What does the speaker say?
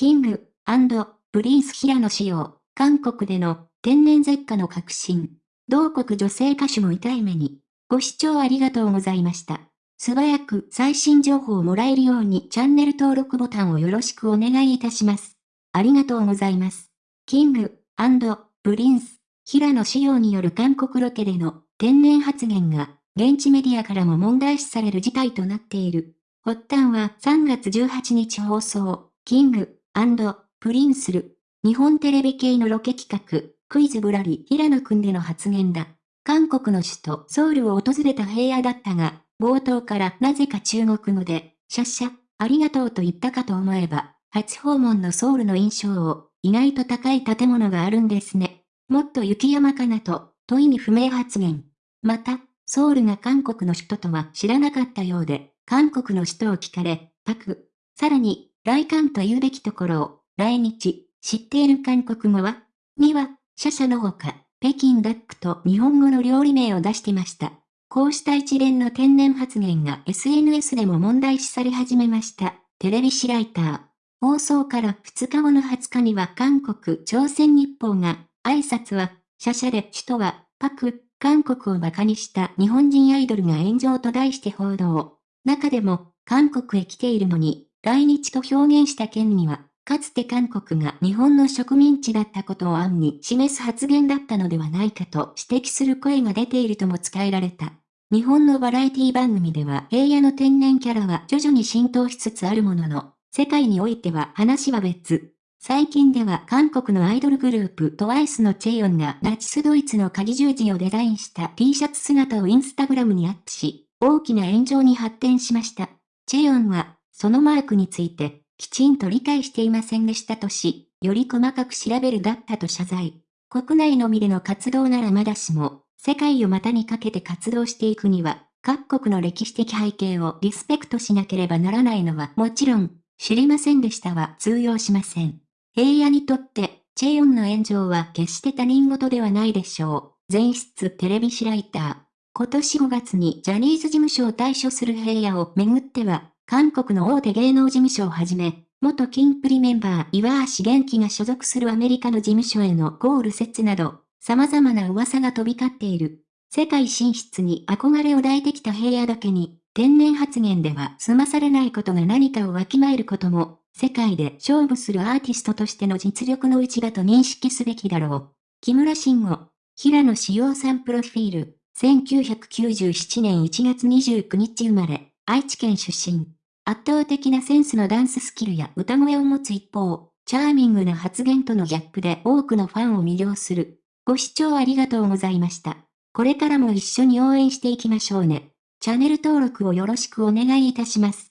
キング、プリンス平野紫耀、韓国での天然舌禍の核心。同国女性歌手も痛い目に。ご視聴ありがとうございました。素早く最新情報をもらえるようにチャンネル登録ボタンをよろしくお願いいたします。ありがとうございます。キング、プリンス、平野紫耀による韓国ロケでの天然発言が現地メディアからも問題視される事態となっている。発端は3月18日放送、キング、プリンスル、日本テレビ系のロケ企画、クイズぶらり平野くんでの発言だ。韓国の首都ソウルを訪れた平野だったが、冒頭からなぜか中国語で、シャッシャ、ありがとうと言ったかと思えば、初訪問のソウルの印象を、意外と高い建物があるんですね。もっと雪山かなと、と意味不明発言。また、ソウルが韓国の首都とは知らなかったようで、韓国の首都を聞かれ、パク。さらに、来韓と言うべきところを、来日、知っている韓国語はには、シャシャのほか、北京ダックと日本語の料理名を出してました。こうした一連の天然発言が SNS でも問題視され始めました。テレビシライター。放送から2日後の20日には韓国朝鮮日報が、挨拶は、シャシャで首都は、パク、韓国を馬鹿にした日本人アイドルが炎上と題して報道。中でも、韓国へ来ているのに、来日と表現した件には、かつて韓国が日本の植民地だったことを暗に示す発言だったのではないかと指摘する声が出ているとも伝えられた。日本のバラエティ番組では平野の天然キャラは徐々に浸透しつつあるものの、世界においては話は別。最近では韓国のアイドルグループトワイスのチェヨンがナチスドイツの鍵十字をデザインした T シャツ姿をインスタグラムにアップし、大きな炎上に発展しました。チェヨンは、そのマークについて、きちんと理解していませんでしたとし、より細かく調べるだったと謝罪。国内のみでの活動ならまだしも、世界を股にかけて活動していくには、各国の歴史的背景をリスペクトしなければならないのはもちろん、知りませんでしたは通用しません。平野にとって、チェヨンの炎上は決して他人事ではないでしょう。前室テレビシライター。今年5月にジャニーズ事務所を退所する平野をめぐっては、韓国の大手芸能事務所をはじめ、元キンプリメンバー岩橋元気が所属するアメリカの事務所へのゴール説など、様々な噂が飛び交っている。世界進出に憧れを抱いてきた平野だけに、天然発言では済まされないことが何かをわきまえることも、世界で勝負するアーティストとしての実力の内だと認識すべきだろう。木村慎吾、平野志陽さんプロフィール、1997年1月29日生まれ、愛知県出身。圧倒的なセンスのダンススキルや歌声を持つ一方、チャーミングな発言とのギャップで多くのファンを魅了する。ご視聴ありがとうございました。これからも一緒に応援していきましょうね。チャンネル登録をよろしくお願いいたします。